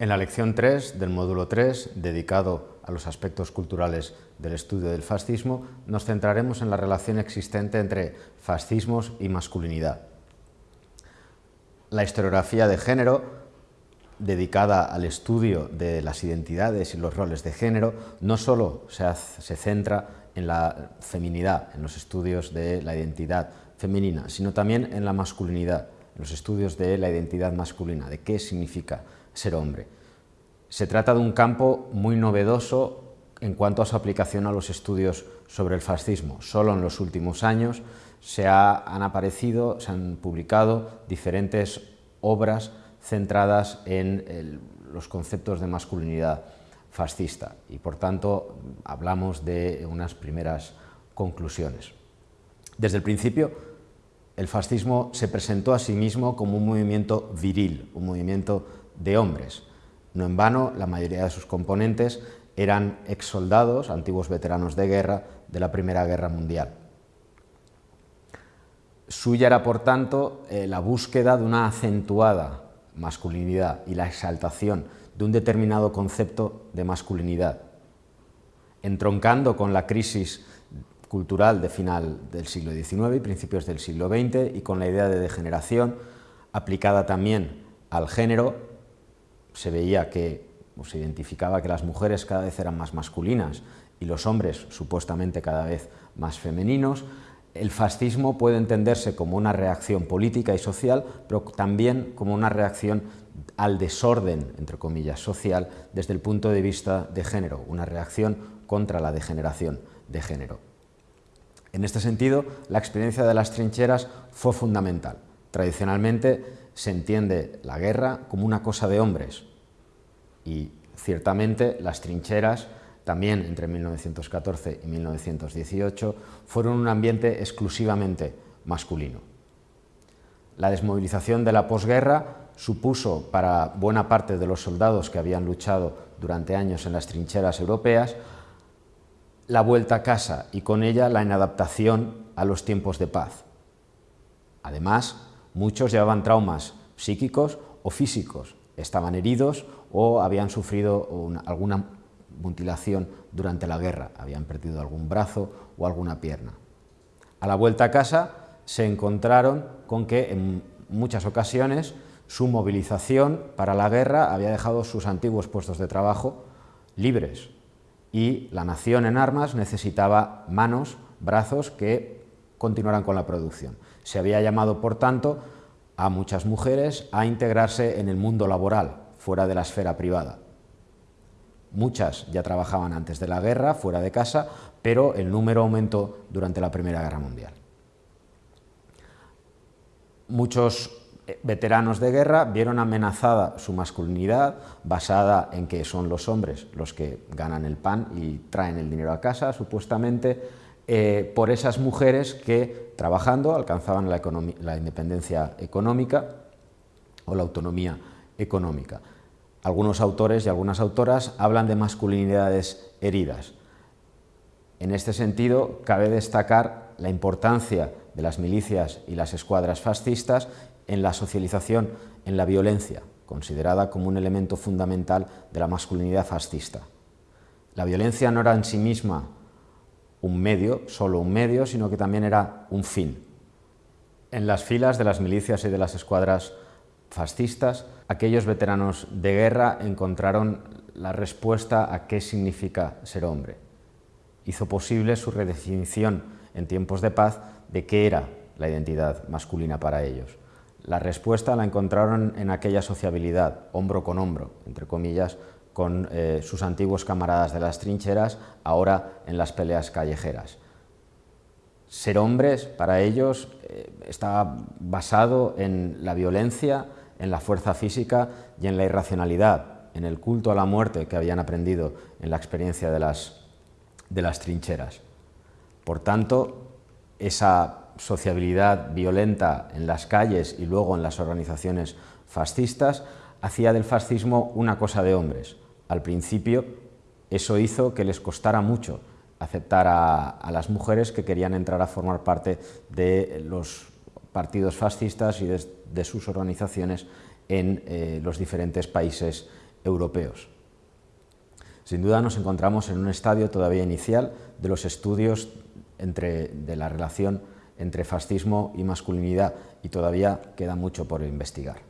En la lección 3 del módulo 3, dedicado a los aspectos culturales del estudio del fascismo, nos centraremos en la relación existente entre fascismos y masculinidad. La historiografía de género, dedicada al estudio de las identidades y los roles de género, no solo se, se centra en la feminidad, en los estudios de la identidad femenina, sino también en la masculinidad, en los estudios de la identidad masculina, de qué significa ser hombre. Se trata de un campo muy novedoso en cuanto a su aplicación a los estudios sobre el fascismo. Solo en los últimos años se han aparecido, se han publicado diferentes obras centradas en los conceptos de masculinidad fascista y por tanto hablamos de unas primeras conclusiones. Desde el principio el fascismo se presentó a sí mismo como un movimiento viril, un movimiento de hombres. No en vano, la mayoría de sus componentes eran exsoldados, antiguos veteranos de guerra de la Primera Guerra Mundial. Suya era, por tanto, eh, la búsqueda de una acentuada masculinidad y la exaltación de un determinado concepto de masculinidad, entroncando con la crisis cultural de final del siglo XIX y principios del siglo XX y con la idea de degeneración aplicada también al género, se veía que o se identificaba que las mujeres cada vez eran más masculinas y los hombres supuestamente cada vez más femeninos, el fascismo puede entenderse como una reacción política y social, pero también como una reacción al desorden, entre comillas, social, desde el punto de vista de género, una reacción contra la degeneración de género. En este sentido, la experiencia de las trincheras fue fundamental. Tradicionalmente se entiende la guerra como una cosa de hombres y ciertamente las trincheras también entre 1914 y 1918, fueron un ambiente exclusivamente masculino. La desmovilización de la posguerra supuso para buena parte de los soldados que habían luchado durante años en las trincheras europeas la vuelta a casa y con ella la inadaptación a los tiempos de paz. Además, muchos llevaban traumas psíquicos o físicos, estaban heridos o habían sufrido alguna mutilación durante la guerra, habían perdido algún brazo o alguna pierna. A la vuelta a casa se encontraron con que en muchas ocasiones su movilización para la guerra había dejado sus antiguos puestos de trabajo libres y la nación en armas necesitaba manos, brazos que continuaran con la producción. Se había llamado, por tanto, a muchas mujeres a integrarse en el mundo laboral, fuera de la esfera privada. Muchas ya trabajaban antes de la guerra, fuera de casa, pero el número aumentó durante la Primera Guerra Mundial. Muchos eh, veteranos de guerra vieron amenazada su masculinidad, basada en que son los hombres los que ganan el pan y traen el dinero a casa, supuestamente, eh, por esas mujeres que, trabajando, alcanzaban la independencia económica o la autonomía económica. Algunos autores y algunas autoras hablan de masculinidades heridas. En este sentido, cabe destacar la importancia de las milicias y las escuadras fascistas en la socialización en la violencia, considerada como un elemento fundamental de la masculinidad fascista. La violencia no era en sí misma un medio, solo un medio, sino que también era un fin. En las filas de las milicias y de las escuadras fascistas, aquellos veteranos de guerra encontraron la respuesta a qué significa ser hombre. Hizo posible su redefinición en tiempos de paz de qué era la identidad masculina para ellos. La respuesta la encontraron en aquella sociabilidad, hombro con hombro, entre comillas, con eh, sus antiguos camaradas de las trincheras, ahora en las peleas callejeras. Ser hombres, para ellos, eh, estaba basado en la violencia, en la fuerza física y en la irracionalidad, en el culto a la muerte que habían aprendido en la experiencia de las, de las trincheras. Por tanto, esa sociabilidad violenta en las calles y luego en las organizaciones fascistas hacía del fascismo una cosa de hombres. Al principio eso hizo que les costara mucho aceptar a, las mujeres que querían entrar a formar parte de los partidos fascistas y de, sus organizaciones en eh, los diferentes países europeos. Sin duda nos encontramos en un estadio todavía inicial de los estudios de la relación entre fascismo y masculinidad y todavía queda mucho por investigar.